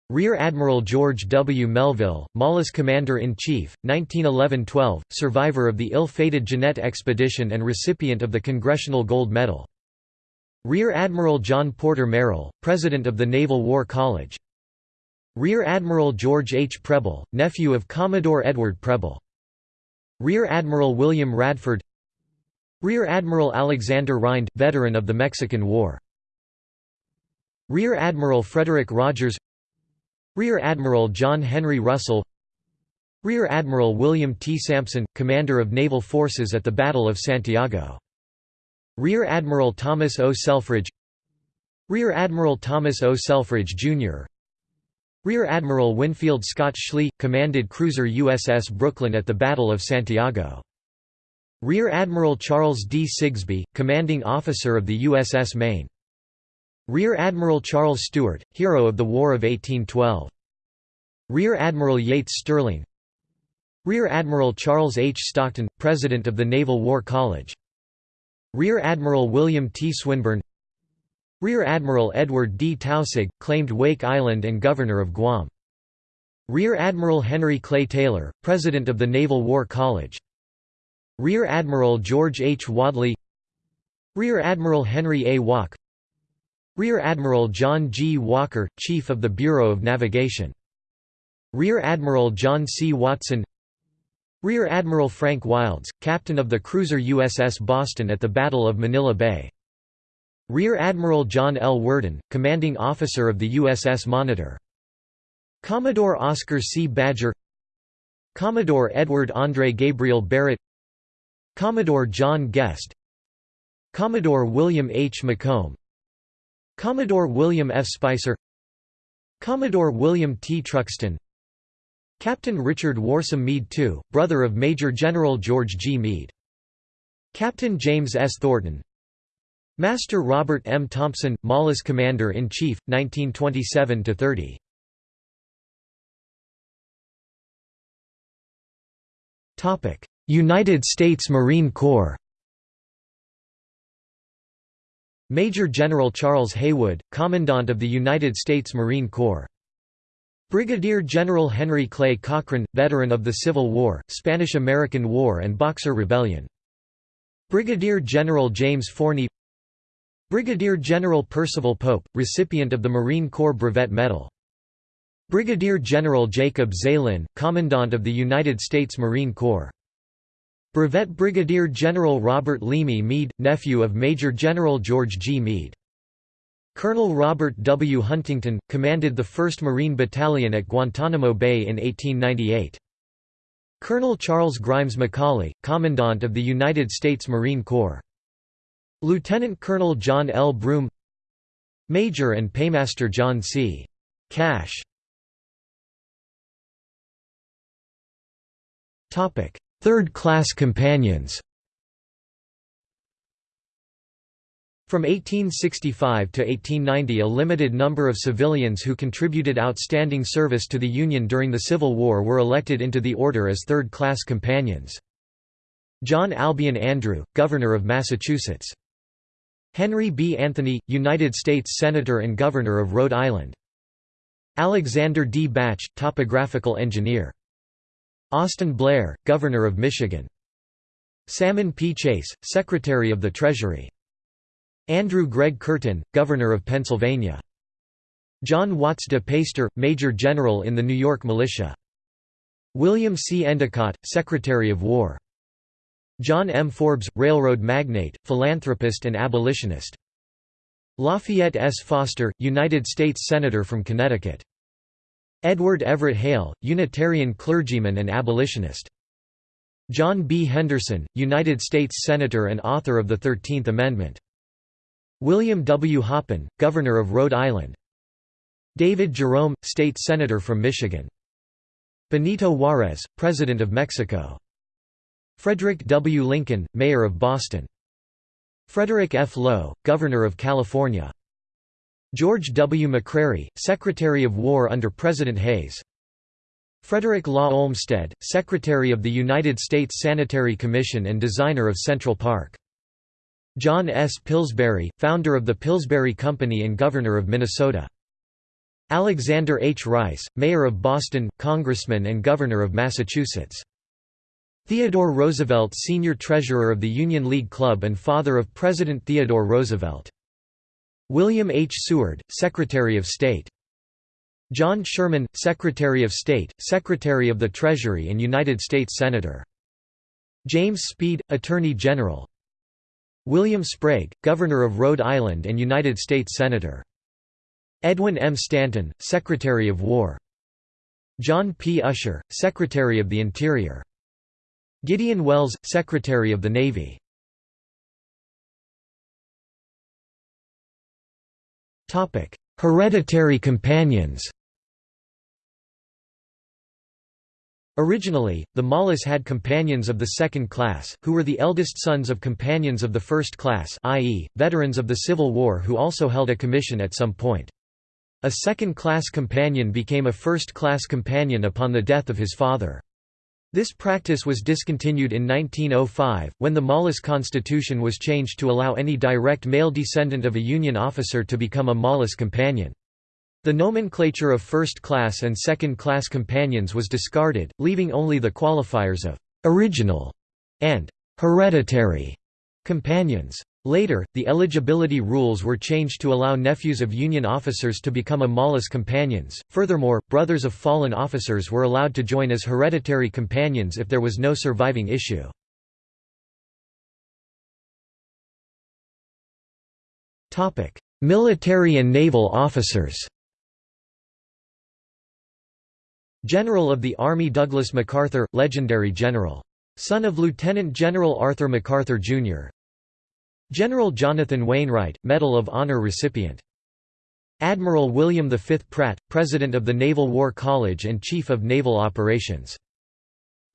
Rear Admiral George W. Melville, MOLLUS Commander-in-Chief, 1911–12, survivor of the ill-fated Jeannette expedition and recipient of the Congressional Gold Medal. Rear Admiral John Porter Merrill, President of the Naval War College. Rear Admiral George H. Preble, nephew of Commodore Edward Preble. Rear Admiral William Radford Rear Admiral Alexander Rhind, veteran of the Mexican War. Rear Admiral Frederick Rogers Rear Admiral John Henry Russell Rear Admiral William T. Sampson, commander of naval forces at the Battle of Santiago. Rear Admiral Thomas O. Selfridge Rear Admiral Thomas O. Selfridge, Jr. Rear Admiral Winfield Scott Schley, commanded cruiser USS Brooklyn at the Battle of Santiago. Rear Admiral Charles D. Sigsbee, commanding officer of the USS Maine. Rear Admiral Charles Stewart, hero of the War of 1812. Rear Admiral Yates Sterling Rear Admiral Charles H. Stockton, President of the Naval War College Rear Admiral William T. Swinburne Rear Admiral Edward D. Taussig, claimed Wake Island and Governor of Guam. Rear Admiral Henry Clay Taylor, President of the Naval War College. Rear Admiral George H. Wadleigh Rear Admiral Henry A. Walke Rear Admiral John G. Walker, Chief of the Bureau of Navigation. Rear Admiral John C. Watson Rear Admiral Frank Wildes, captain of the cruiser USS Boston at the Battle of Manila Bay. Rear Admiral John L. Worden, commanding officer of the USS Monitor. Commodore Oscar C. Badger Commodore Edward Andre Gabriel Barrett Commodore John Guest Commodore William H. McComb Commodore William F. Spicer Commodore William T. Truxtun Captain Richard Worsam Meade II, brother of Major General George G. Meade. Captain James S. Thornton Master Robert M. Thompson, MOLLUS Commander-in-Chief, 1927–30 United States Marine Corps Major General Charles Heywood, Commandant of the United States Marine Corps Brigadier General Henry Clay Cochran, veteran of the Civil War, Spanish–American War and Boxer Rebellion. Brigadier General James Forney Brigadier General Percival Pope, recipient of the Marine Corps Brevet Medal. Brigadier General Jacob Zeilin, Commandant of the United States Marine Corps. Brevet Brigadier General Robert Leamy Meade, nephew of Major General George G. Meade. Colonel Robert W. Huntington, commanded the 1st Marine Battalion at Guantanamo Bay in 1898. Colonel Charles Grimes McCauley, Commandant of the United States Marine Corps. Lieutenant Colonel John L. Broome Major and Paymaster John C. Cash Third-class companions From 1865 to 1890 a limited number of civilians who contributed outstanding service to the Union during the Civil War were elected into the order as third-class companions. John Albion Andrew, Governor of Massachusetts. Henry B. Anthony, United States Senator and Governor of Rhode Island. Alexander D. Bache, topographical engineer. Austin Blair, Governor of Michigan. Salmon P. Chase, Secretary of the Treasury. Andrew Gregg Curtin, Governor of Pennsylvania. John Watts de Peyster, Major General in the New York Militia. William C. Endicott, Secretary of War. John M. Forbes, railroad magnate, philanthropist and abolitionist. Lafayette S. Foster, United States Senator from Connecticut. Edward Everett Hale, Unitarian clergyman and abolitionist. John B. Henderson, United States Senator and author of the Thirteenth Amendment. William W. Hoppin, Governor of Rhode Island. David Jerome, State Senator from Michigan. Benito Juarez, President of Mexico. Frederick W. Lincoln, Mayor of Boston. Frederick F. Lowe, Governor of California. George W. McCrary, Secretary of War under President Hayes. Frederick Law Olmsted, Secretary of the United States Sanitary Commission and designer of Central Park. John S. Pillsbury, founder of the Pillsbury Company and Governor of Minnesota. Alexander H. Rice, Mayor of Boston, Congressman and Governor of Massachusetts. Theodore Roosevelt Senior Treasurer of the Union League Club and father of President Theodore Roosevelt. William H. Seward, Secretary of State. John Sherman, Secretary of State, Secretary of the Treasury and United States Senator. James Speed, Attorney General. William Sprague, Governor of Rhode Island and United States Senator. Edwin M. Stanton, Secretary of War. John P. Usher, Secretary of the Interior. Gideon Welles, Secretary of the Navy. Hereditary companions Originally, the MOLLUS had companions of the second class, who were the eldest sons of companions of the first class i.e., veterans of the Civil War who also held a commission at some point. A second-class companion became a first-class companion upon the death of his father. This practice was discontinued in 1905, when the MOLLUS Constitution was changed to allow any direct male descendant of a Union officer to become a MOLLUS companion. The nomenclature of first-class and second-class companions was discarded, leaving only the qualifiers of «original» and «hereditary» companions. Later, the eligibility rules were changed to allow nephews of Union officers to become Amala's companions. Furthermore, brothers of fallen officers were allowed to join as hereditary companions if there was no surviving issue. Topic: Military and naval officers. General of the Army Douglas MacArthur, legendary general. Son of Lieutenant General Arthur MacArthur, Jr., General Jonathan Wainwright, Medal of Honor recipient. Admiral William V. Pratt, President of the Naval War College and Chief of Naval Operations.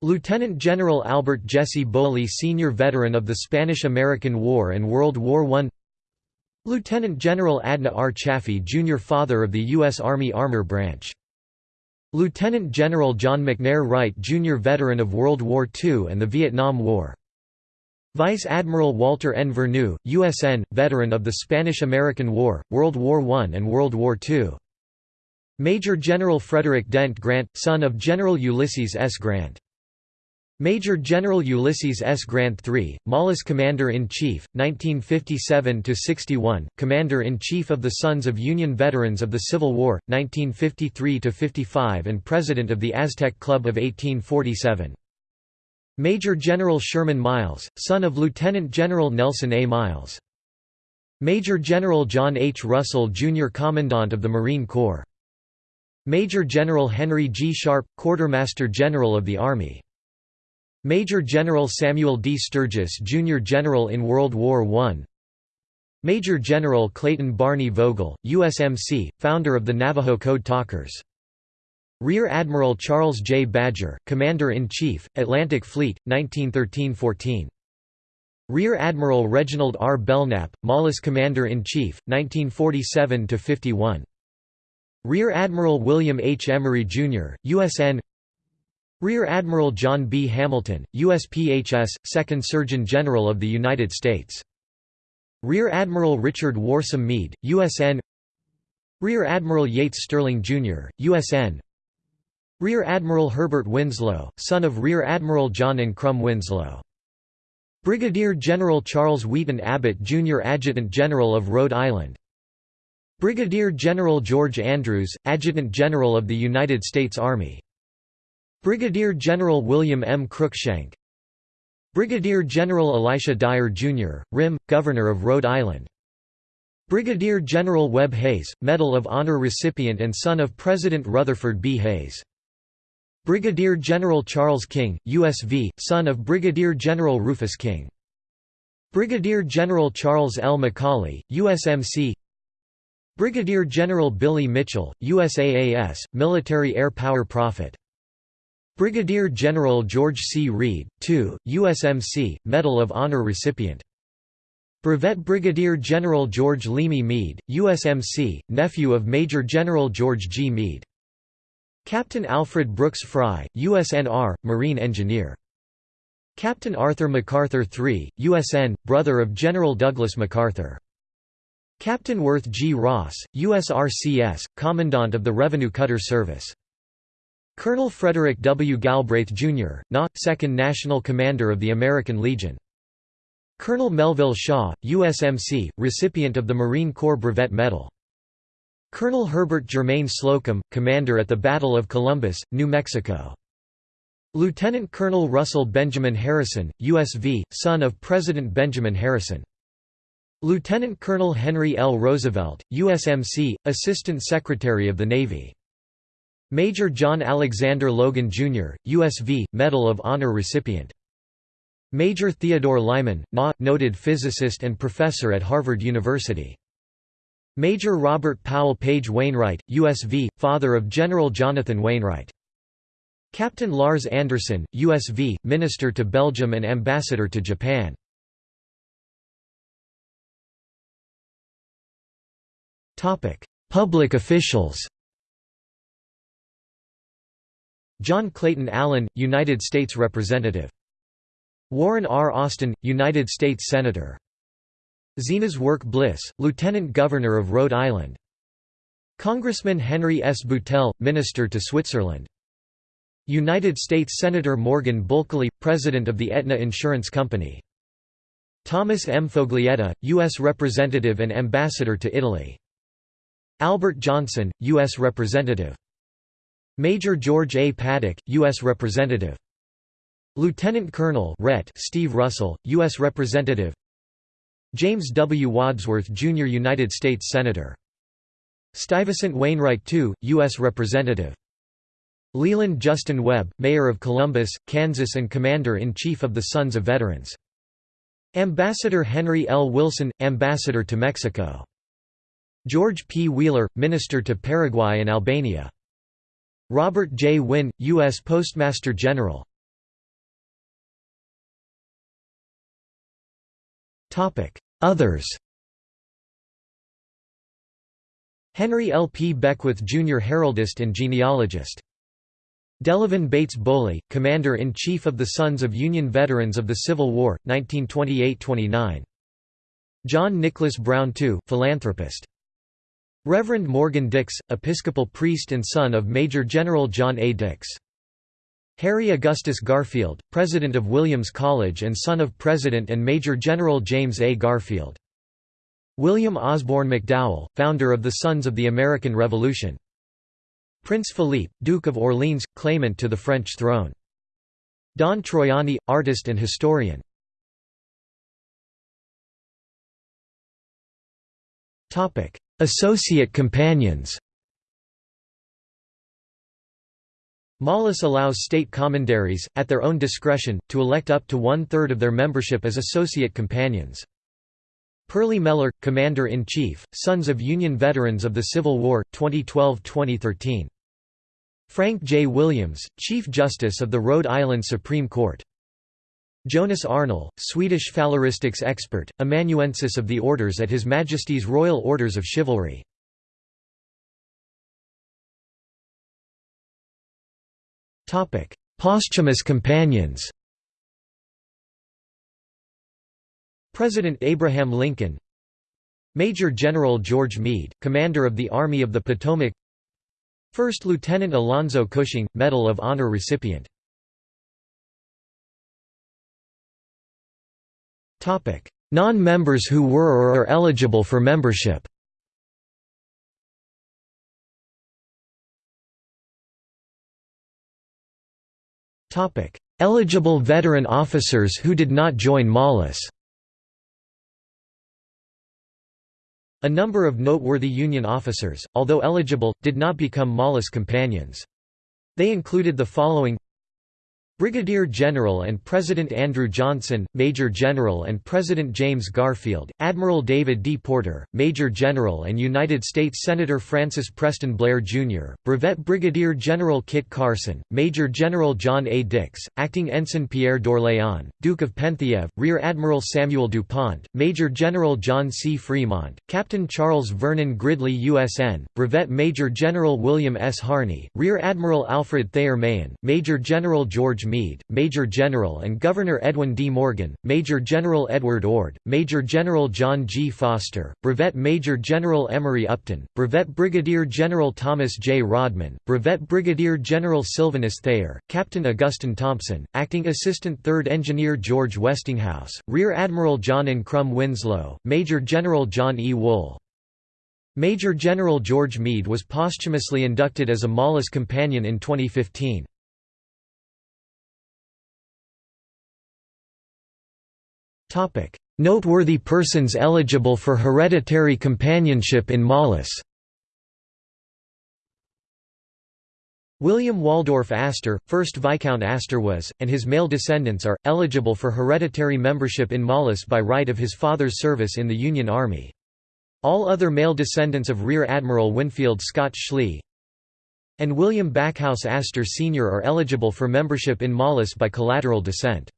Lieutenant General Albert Jesse Bowley Senior Veteran of the Spanish–American War and World War I Lieutenant General Adna R. Chaffee Jr. Father of the U.S. Army Armor Branch. Lieutenant General John McNair Wright Jr. Veteran of World War II and the Vietnam War. Vice Admiral Walter N. Vernou, USN, veteran of the Spanish–American War, World War I and World War II. Major General Frederick Dent Grant, son of General Ulysses S. Grant. Major General Ulysses S. Grant III, MOLLUS Commander-in-Chief, 1957–61, Commander-in-Chief of the Sons of Union Veterans of the Civil War, 1953–55 and President of the Aztec Club of 1847. Major General Sherman Miles, son of Lieutenant General Nelson A. Miles. Major General John H. Russell, Jr. Commandant of the Marine Corps. Major General Henry G. Sharp, Quartermaster General of the Army. Major General Samuel D. Sturgis, Jr. General in World War I. Major General Clayton Barney Vogel, USMC, founder of the Navajo Code Talkers. Rear Admiral Charles J. Badger, Commander-in-Chief, Atlantic Fleet, 1913–14. Rear Admiral Reginald R. Belknap, MOLLUS Commander-in-Chief, 1947–51. Rear Admiral William H. Emery, Jr., USN Rear Admiral John B. Hamilton, USPHS, Second Surgeon General of the United States. Rear Admiral Richard Worsam Meade, USN Rear Admiral Yates Sterling, Jr., USN Rear Admiral Herbert Winslow, son of Rear Admiral John Ancrum Winslow. Brigadier General Charles Wheaton Abbott Jr. Adjutant General of Rhode Island. Brigadier General George Andrews, Adjutant General of the United States Army. Brigadier General William M. Cruikshank. Brigadier General Elisha Dyer, Jr., RIM, Governor of Rhode Island. Brigadier General Webb Hayes, Medal of Honor recipient and son of President Rutherford B. Hayes. Brigadier General Charles King, USV, son of Brigadier General Rufus King. Brigadier General Charles L. McCauley, USMC Brigadier General Billy Mitchell, USAAS, Military Air Power Prophet. Brigadier General George C. Reed, II, USMC, Medal of Honor recipient. Brevet Brigadier General George Leamy Meade, USMC, nephew of Major General George G. Meade. Captain Alfred Brooks Fry, USNR, Marine Engineer. Captain Arthur MacArthur III, USN, brother of General Douglas MacArthur. Captain Worth G. Ross, USRCS, Commandant of the Revenue Cutter Service. Colonel Frederick W. Galbraith, Jr., NA, 2nd National Commander of the American Legion. Colonel Melville Shaw, USMC, recipient of the Marine Corps Brevet Medal. Colonel Herbert Germain Slocum, commander at the Battle of Columbus, New Mexico. Lieutenant Colonel Russell Benjamin Harrison, USV, son of President Benjamin Harrison. Lieutenant Colonel Henry L. Roosevelt, USMC, Assistant Secretary of the Navy. Major John Alexander Logan, Jr., USV, Medal of Honor recipient. Major Theodore Lyman, NA, noted physicist and professor at Harvard University. Major Robert Powell Page Wainwright, USV, father of General Jonathan Wainwright. Captain Lars Anderson, USV, Minister to Belgium and Ambassador to Japan. Public officials John Clayton Allen, United States Representative. Warren R. Austin, United States Senator. Zenas Work Bliss, Lieutenant Governor of Rhode Island. Congressman Henry S. Boutelle, Minister to Switzerland. United States Senator Morgan Bulkeley, President of the Aetna Insurance Company. Thomas M. Foglietta, U.S. Representative and Ambassador to Italy. Albert Johnson, U.S. Representative. Major George A. Paddock, U.S. Representative. Lieutenant Colonel Ret Steve Russell, U.S. Representative James W. Wadsworth, Jr. United States Senator. Stuyvesant Wainwright II, U.S. Representative. Leland Justin Webb, Mayor of Columbus, Kansas and Commander-in-Chief of the Sons of Veterans. Ambassador Henry L. Wilson, Ambassador to Mexico. George P. Wheeler, Minister to Paraguay and Albania. Robert J. Wynne, U.S. Postmaster General. Others Henry L. P. Beckwith Jr. Heraldist and genealogist. Delavan Bates Boley, Commander-in-Chief of the Sons of Union Veterans of the Civil War, 1928–29. John Nicholas Brown II, philanthropist. Reverend Morgan Dix, Episcopal priest and son of Major General John A. Dix. Harry Augustus Garfield, President of Williams College and son of President and Major General James A. Garfield. William Osborne McDowell, founder of the Sons of the American Revolution. Prince Philippe, Duke of Orleans, claimant to the French throne. Don Troiani, artist and historian. Associate companions MOLLUS allows state commanderies, at their own discretion, to elect up to one-third of their membership as associate companions. Pearlie Meller, Commander-in-Chief, Sons of Union Veterans of the Civil War, 2012–2013. Frank J. Williams, Chief Justice of the Rhode Island Supreme Court. Jonas Arnell, Swedish phaleristics expert, amanuensis of the orders at His Majesty's Royal Orders of Chivalry. Posthumous companions President Abraham Lincoln Major General George Meade, Commander of the Army of the Potomac First Lieutenant Alonzo Cushing, Medal of Honor recipient Non-members who were or are eligible for membership Eligible veteran officers who did not join MOLLUS A number of noteworthy Union officers, although eligible, did not become MOLLUS companions. They included the following Brigadier General and President Andrew Johnson, Major General and President James Garfield, Admiral David D. Porter, Major General and United States Senator Francis Preston Blair, Jr., Brevet Brigadier General Kit Carson, Major General John A. Dix, Acting Ensign Pierre d'Orléans, Duke of Penthièvre, Rear Admiral Samuel DuPont, Major General John C. Fremont, Captain Charles Vernon Gridley USN, Brevet Major General William S. Harney, Rear Admiral Alfred Thayer Mahan, Major General George Meade, Major General and Governor Edwin D. Morgan, Major General Edward Ord, Major General John G. Foster, Brevet Major General Emory Upton, Brevet Brigadier General Thomas J. Rodman, Brevet Brigadier General Sylvanus Thayer, Captain Augustine Thompson, Acting Assistant 3rd Engineer George Westinghouse, Rear Admiral John Ancrum Winslow, Major General John E. Wool. Major General George Meade was posthumously inducted as a MOLLUS Companion in 2015. Noteworthy persons eligible for hereditary companionship in MOLLUS William Waldorf Astor, 1st Viscount Astor was, and his male descendants are, eligible for hereditary membership in MOLLUS by right of his father's service in the Union Army. All other male descendants of Rear Admiral Winfield Scott Schley and William Backhouse Astor Sr. are eligible for membership in MOLLUS by collateral descent.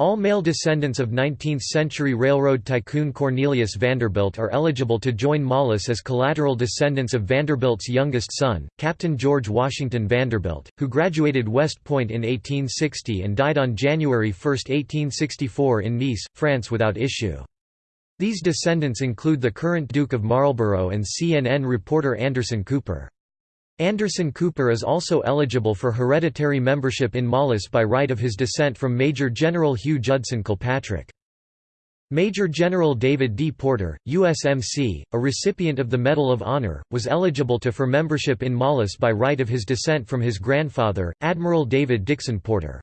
All male descendants of 19th-century railroad tycoon Cornelius Vanderbilt are eligible to join MOLLUS as collateral descendants of Vanderbilt's youngest son, Captain George Washington Vanderbilt, who graduated West Point in 1860 and died on January 1, 1864 in Nice, France without issue. These descendants include the current Duke of Marlborough and CNN reporter Anderson Cooper. Anderson Cooper is also eligible for hereditary membership in MOLLUS by right of his descent from Major General Hugh Judson Kilpatrick. Major General David D. Porter, USMC, a recipient of the Medal of Honor, was eligible to for membership in MOLLUS by right of his descent from his grandfather, Admiral David Dixon Porter.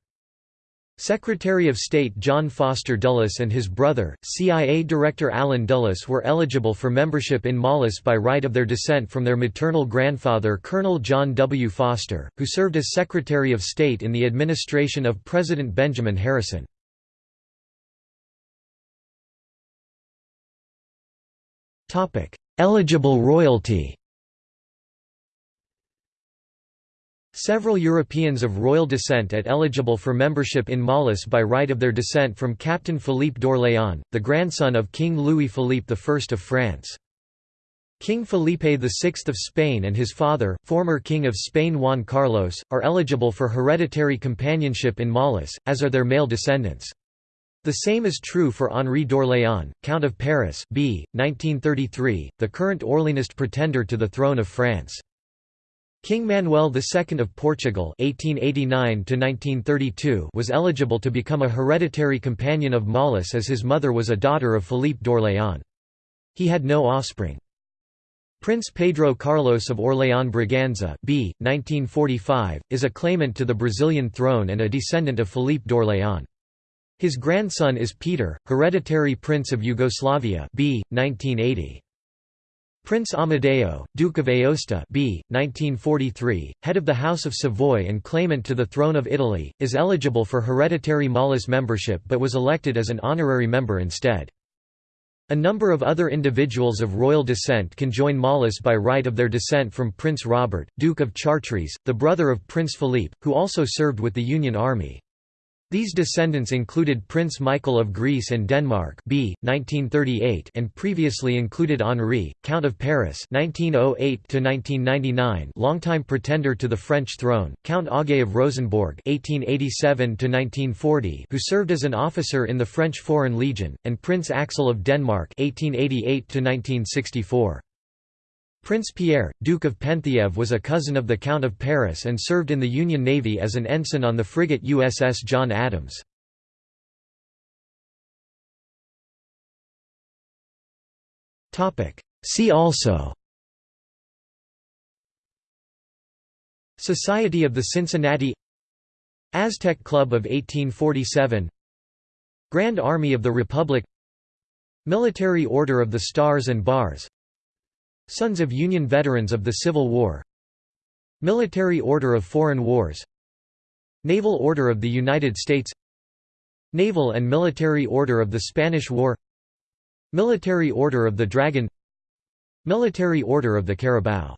Secretary of State John Foster Dulles and his brother, CIA Director Allen Dulles were eligible for membership in MOLLUS by right of their descent from their maternal grandfather Colonel John W. Foster, who served as Secretary of State in the administration of President Benjamin Harrison. Eligible royalty Several Europeans of royal descent at eligible for membership in MOLLUS by right of their descent from Captain Philippe d'Orléans, the grandson of King Louis-Philippe I of France. King Felipe VI of Spain and his father, former King of Spain Juan Carlos, are eligible for hereditary companionship in MOLLUS, as are their male descendants. The same is true for Henri d'Orléans, Count of Paris b. 1933, the current Orleanist pretender to the throne of France. King Manuel II of Portugal (1889–1932) was eligible to become a hereditary companion of MOLLUS as his mother was a daughter of Philippe d'Orléans. He had no offspring. Prince Pedro Carlos of Orléans-Braganza (b. 1945) is a claimant to the Brazilian throne and a descendant of Philippe d'Orléans. His grandson is Peter, hereditary prince of Yugoslavia (b. 1980). Prince Amadeo, Duke of Aosta b. 1943, head of the House of Savoy and claimant to the throne of Italy, is eligible for hereditary MOLLUS membership but was elected as an honorary member instead. A number of other individuals of royal descent can join MOLLUS by right of their descent from Prince Robert, Duke of Chartres, the brother of Prince Philippe, who also served with the Union Army. These descendants included Prince Michael of Greece and Denmark b. 1938 and previously included Henri, Count of Paris 1908 longtime pretender to the French throne, Count Aage of Rosenborg 1887 who served as an officer in the French Foreign Legion, and Prince Axel of Denmark 1888 -1964. Prince Pierre, Duke of Penthièvre was a cousin of the Count of Paris and served in the Union Navy as an ensign on the frigate USS John Adams. See also Society of the Cincinnati Aztec Club of 1847 Grand Army of the Republic Military Order of the Stars and Bars Sons of Union Veterans of the Civil War. Military Order of Foreign Wars. Naval Order of the United States. Naval and Military Order of the Spanish War. Military Order of the Dragon. Military Order of the Carabao